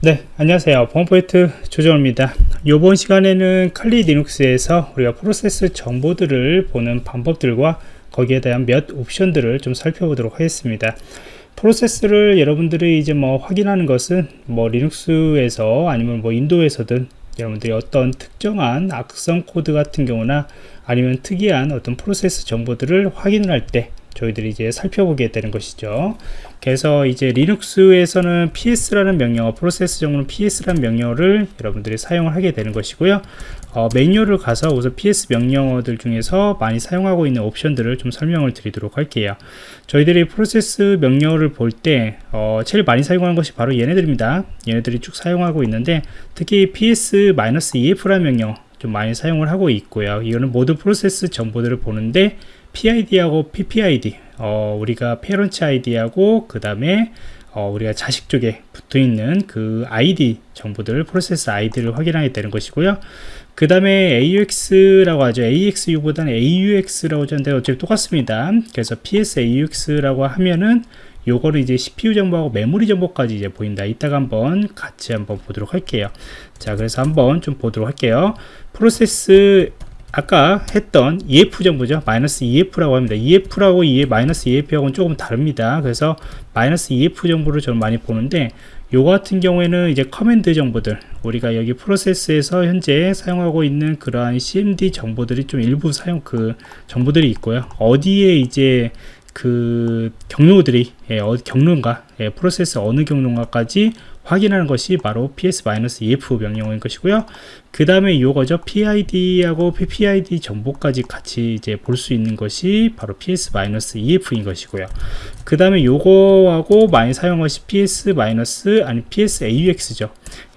네 안녕하세요. 보안프로젝트 조정원입니다. 이번 시간에는 칼리 리눅스에서 우리가 프로세스 정보들을 보는 방법들과 거기에 대한 몇 옵션들을 좀 살펴보도록 하겠습니다. 프로세스를 여러분들이 이제 뭐 확인하는 것은 뭐 리눅스에서 아니면 뭐 윈도우에서든 여러분들이 어떤 특정한 악성 코드 같은 경우나 아니면 특이한 어떤 프로세스 정보들을 확인을 할 때 저희들이 이제 살펴보게 되는 것이죠. 그래서 이제 리눅스에서는 ps라는 명령어, 프로세스 정보는 ps라는 명령어를 여러분들이 사용을 하게 되는 것이고요. 어, 매뉴얼을 가서 우선 ps 명령어들 중에서 많이 사용하고 있는 옵션들을 좀 설명을 드리도록 할게요. 저희들이 프로세스 명령어를 볼때 어, 제일 많이 사용하는 것이 바로 얘네들입니다. 얘네들이 쭉 사용하고 있는데 특히 ps-ef라는 명령 어 좀 많이 사용을 하고 있고요. 이거는 모든 프로세스 정보들을 보는데 PID하고 PPID 어, 우리가 페런츠 아이디하고 그 다음에 어, 우리가 자식 쪽에 붙어 있는 그 ID 정보들 프로세스 아이디를 확인하게 되는 것이고요. 그 다음에 AUX라고 하죠. AXU보다는 AUX라고 하는데 어차피 똑같습니다. 그래서 PSAUX라고 하면은 요거를 이제 CPU 정보하고 메모리 정보까지 이제 보인다. 이따가 한번 같이 한번 보도록 할게요. 자 그래서 한번 좀 보도록 할게요. 프로세스 아까 했던 EF 정보죠. 마이너스 EF라고 합니다. EF라고 EF, 마이너스 EF하고는 조금 다릅니다. 그래서 마이너스 EF 정보를 저는 많이 보는데 요 같은 경우에는 이제 커맨드 정보들 우리가 여기 프로세스에서 현재 사용하고 있는 그러한 CMD 정보들이 좀 일부 사용 그 정보들이 있고요. 어디에 이제 그 경로들이 예, 어, 경로인가 예, 프로세스 어느 경로인가까지 확인하는 것이 바로 ps-ef 명령어인 것이고요. 그 다음에 요거죠. PID하고 PPID 정보까지 같이 이제 볼 수 있는 것이 바로 ps-ef인 것이고요. 그 다음에 요거하고 많이 사용한 것이 ps- 아니 ps-aux죠.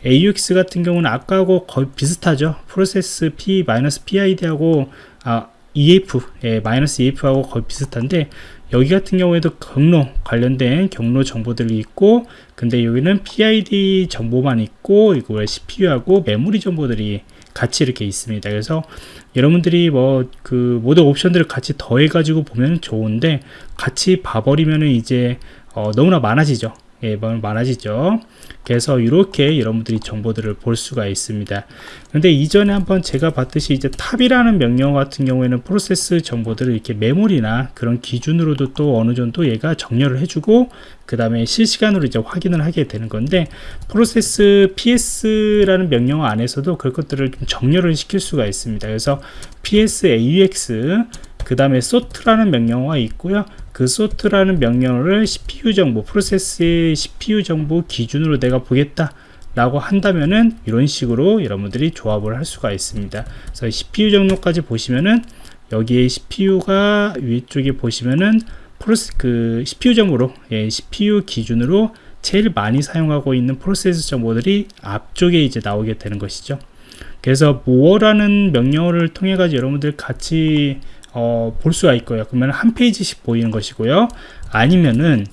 AUX 같은 경우는 아까하고 거의 비슷하죠. 프로세스 p-pid하고 아, EF, 예, 마이너스 EF하고 거의 비슷한데 여기 같은 경우에도 경로 관련된 경로 정보들이 있고 근데 여기는 PID 정보만 있고 이거 CPU하고 메모리 정보들이 같이 이렇게 있습니다. 그래서 여러분들이 뭐 그 모든 옵션들을 같이 더해 가지고 보면 좋은데 같이 봐버리면은 이제 어 너무나 많아지죠 예, 많아지죠. 그래서 이렇게 여러분들이 정보들을 볼 수가 있습니다. 근데 이전에 한번 제가 봤듯이 이제 top이라는 명령 같은 경우에는 프로세스 정보들을 이렇게 메모리나 그런 기준으로도 또 어느 정도 얘가 정렬을 해주고 그 다음에 실시간으로 이제 확인을 하게 되는 건데 프로세스 ps라는 명령 안에서도 그런 것들을 좀 정렬을 시킬 수가 있습니다. 그래서 ps aux 그 다음에 sort라는 명령어가 있고요. 그 sort라는 명령어를 CPU 정보, 프로세스의 CPU 정보 기준으로 내가 보겠다. 라고 한다면은 이런 식으로 여러분들이 조합을 할 수가 있습니다. 그래서 CPU 정도까지 보시면은 여기에 CPU가 위쪽에 보시면은 프로스 그 CPU 정보로 예, CPU 기준으로 제일 많이 사용하고 있는 프로세스 정보들이 앞쪽에 이제 나오게 되는 것이죠. 그래서 more라는 명령어를 통해 가지고 여러분들 같이 어, 볼 수가 있고요. 그러면 한 페이지씩 보이는 것이고요. 아니면은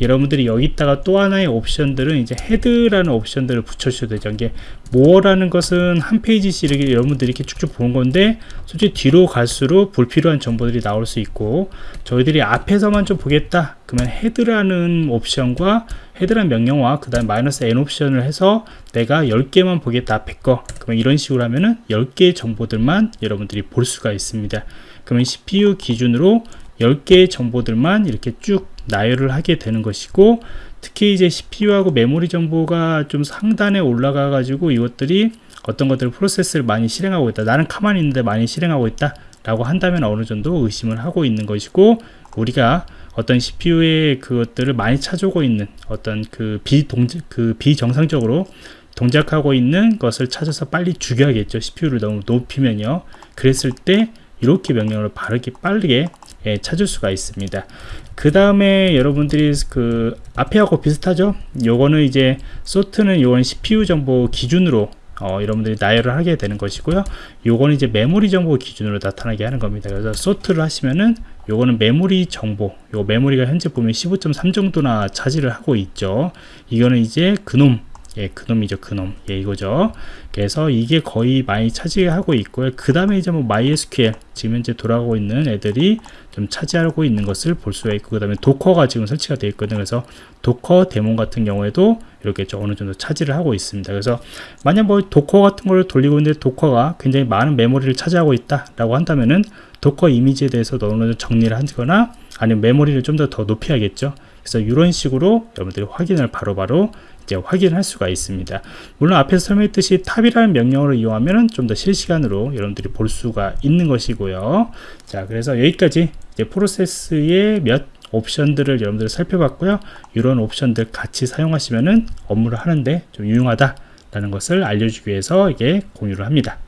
여러분들이 여기다가 또 하나의 옵션들은 이제 head라는 옵션들을 붙여주셔도 되죠. 이게 more라는 것은 한 페이지씩 이렇게 여러분들이 이렇게 쭉쭉 보는 건데 솔직히 뒤로 갈수록 불필요한 정보들이 나올 수 있고 저희들이 앞에서만 좀 보겠다 그러면 헤드라는 옵션과 헤드라는 명령어와 그 다음 마이너스 n 옵션을 해서 내가 10개만 보겠다 앞에 거 그러면 이런 식으로 하면은 10개의 정보들만 여러분들이 볼 수가 있습니다. 그러면 CPU 기준으로 10개의 정보들만 이렇게 쭉 나열을 하게 되는 것이고 특히 이제 CPU하고 메모리 정보가 좀 상단에 올라가 가지고 이것들이 어떤 것들을 프로세스를 많이 실행하고 있다. 나는 가만히 있는데 많이 실행하고 있다 라고 한다면 어느 정도 의심을 하고 있는 것이고 우리가 어떤 CPU의 그것들을 많이 찾아오고 있는 어떤 그 비동 그 비정상적으로 동작하고 있는 것을 찾아서 빨리 죽여야겠죠. CPU를 너무 높이면요. 그랬을 때 이렇게 명령을 바르게 빠르게 예, 찾을 수가 있습니다. 그 다음에 여러분들이 그 앞에 하고 비슷하죠? 요거는 이제 소트는 요건 CPU 정보 기준으로 어, 여러분들이 나열을 하게 되는 것이고요. 요거는 이제 메모리 정보 기준으로 나타나게 하는 겁니다. 그래서 소트를 하시면은 요거는 메모리 정보 요 메모리가 현재 보면 15.3 정도나 차지를 하고 있죠. 이거는 이제 그놈 예, 그놈이죠, 그놈. 예, 이거죠. 그래서 이게 거의 많이 차지하고 있고요. 그 다음에 이제 뭐 MySQL, 지금 현재 돌아가고 있는 애들이 좀 차지하고 있는 것을 볼 수가 있고, 그 다음에 도커가 지금 설치가 되어 있거든요. 그래서 Docker daemon 같은 경우에도 이렇게 좀 어느 정도 차지를 하고 있습니다. 그래서 만약 뭐 Docker 같은 걸 돌리고 있는데 도커가 굉장히 많은 메모리를 차지하고 있다라고 한다면은 Docker 이미지에 대해서 어느 정도 정리를 하거나 아니면 메모리를 좀 더 더 높여야겠죠. 그래서 이런 식으로 여러분들이 확인을 바로바로 바로 이제 확인할 수가 있습니다. 물론 앞에서 설명했듯이 top이라는 명령어를 이용하면 좀 더 실시간으로 여러분들이 볼 수가 있는 것이고요. 자, 그래서 여기까지 이제 프로세스의 몇 옵션들을 여러분들 살펴봤고요. 이런 옵션들 같이 사용하시면은 업무를 하는데 좀 유용하다 라는 것을 알려주기 위해서 이게 공유를 합니다.